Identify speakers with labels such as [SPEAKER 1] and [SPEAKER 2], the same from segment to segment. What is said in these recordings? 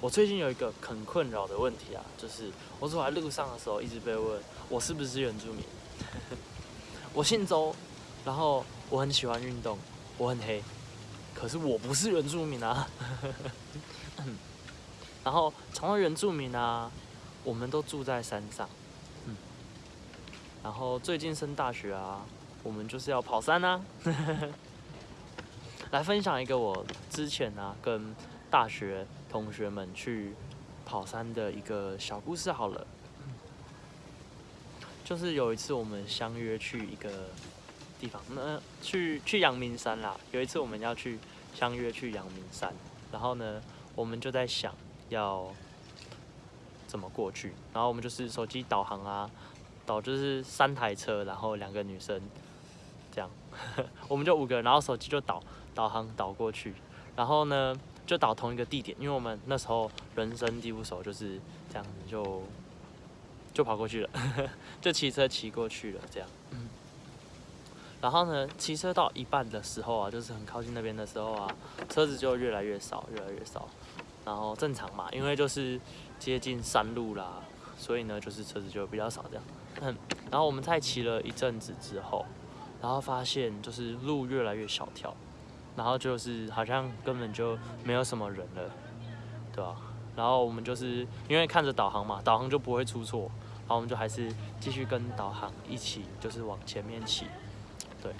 [SPEAKER 1] 我最近有一个很困扰的问题啊，就是我走在路上的时候，一直被问我是不是原住民。我姓周，然后我很喜欢运动，我很黑，可是我不是原住民啊。然后成为原住民啊，我们都住在山上。嗯，然后最近升大学啊，我们就是要跑山啊。来分享一个我之前啊跟大学同学们去跑山的一个小故事好了，就是有一次我们相约去一个地方，那去去阳明山啦。有一次我们要去相约去阳明山，然后呢，我们就在想要怎么过去，然后我们就是手机导航啊，导就是三台车，然后两个女生这样，我们就五个人，然后手机就导导航导过去，然后呢。就导同一个地点，因为我们那时候人生地不熟，就是这样子就就跑过去了，就骑车骑过去了，这样。然后呢，骑车到一半的时候啊，就是很靠近那边的时候啊，车子就越来越少，越来越少。然后正常嘛，因为就是接近山路啦，所以呢，就是车子就比较少这样。嗯，然后我们在骑了一阵子之后，然后发现就是路越来越小条。然后就是好像根本就没有什么人了，对吧？然后我们就是因为看着导航嘛，导航就不会出错，然后我们就还是继续跟导航一起，就是往前面骑，对。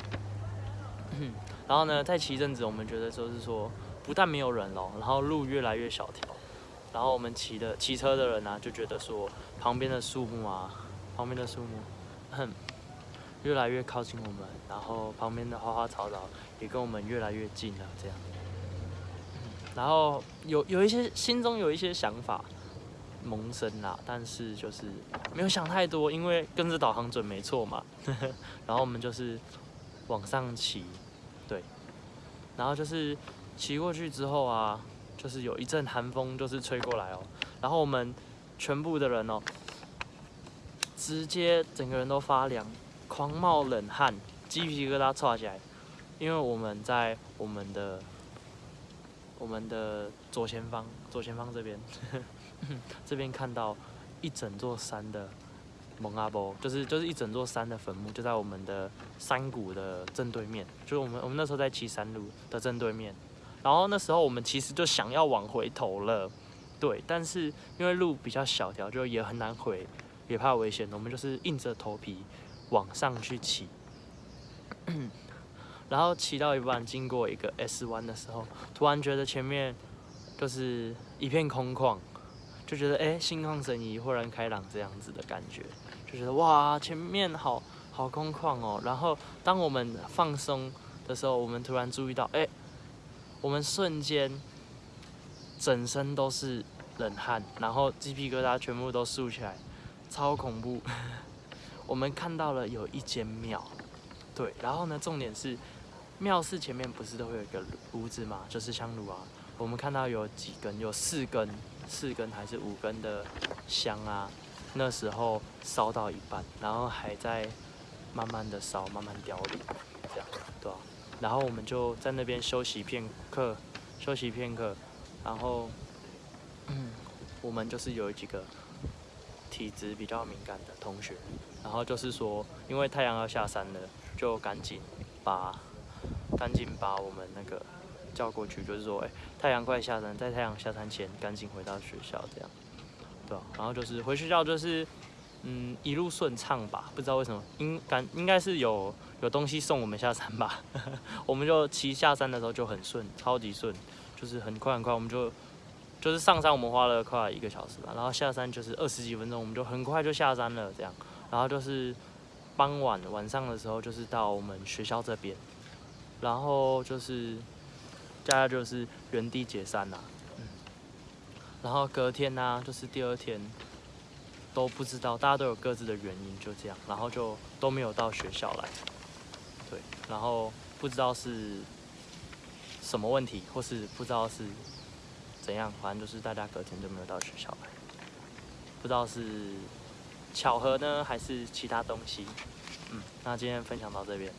[SPEAKER 1] 然后呢，再骑一阵子，我们觉得就是说，不但没有人了，然后路越来越小条，然后我们骑的骑车的人呢，就觉得说，旁边的树木啊，旁边的树木，哼。越来越靠近我们，然后旁边的花花草草也跟我们越来越近了，这样。然后有有一些心中有一些想法萌生啦，但是就是没有想太多，因为跟着导航准没错嘛。然后我们就是往上骑，对。然后就是骑过去之后啊，就是有一阵寒风就是吹过来哦，然后我们全部的人哦，直接整个人都发凉。狂冒冷汗，鸡皮疙瘩窜起来，因为我们在我们的我们的左前方，左前方这边，这边看到一整座山的蒙阿波，就是就是一整座山的坟墓，就在我们的山谷的正对面，就是我们我们那时候在骑山路的正对面，然后那时候我们其实就想要往回头了，对，但是因为路比较小条，就也很难回，也怕危险，我们就是硬着头皮。往上去骑，然后骑到一半，经过一个 S 弯的时候，突然觉得前面就是一片空旷，就觉得哎，心旷神怡，豁然开朗这样子的感觉，就觉得哇，前面好好空旷哦。然后当我们放松的时候，我们突然注意到，哎，我们瞬间整身都是冷汗，然后鸡皮疙瘩全部都竖起来，超恐怖。我们看到了有一间庙，对，然后呢，重点是庙寺前面不是都会有一个炉子嘛，就是香炉啊。我们看到有几根，有四根，四根还是五根的香啊。那时候烧到一半，然后还在慢慢的烧，慢慢凋零，这样，对吧？然后我们就在那边休息片刻，休息片刻，然后，嗯，我们就是有几个。体质比较敏感的同学，然后就是说，因为太阳要下山了，就赶紧把赶紧把我们那个叫过去，就是说，哎，太阳快下山，在太阳下山前赶紧回到学校，这样，对吧？然后就是回学校就是，嗯，一路顺畅吧，不知道为什么，应感应该是有有东西送我们下山吧，我们就骑下山的时候就很顺，超级顺，就是很快很快，我们就。就是上山我们花了快一个小时吧，然后下山就是二十几分钟，我们就很快就下山了这样。然后就是傍晚晚上的时候，就是到我们学校这边，然后就是大家就是原地解散啦。嗯。然后隔天呢，就是第二天都不知道，大家都有各自的原因，就这样，然后就都没有到学校来。对，然后不知道是什么问题，或是不知道是。怎样？反正就是大家隔天就没有到学校来，不知道是巧合呢，还是其他东西。嗯，那今天分享到这边。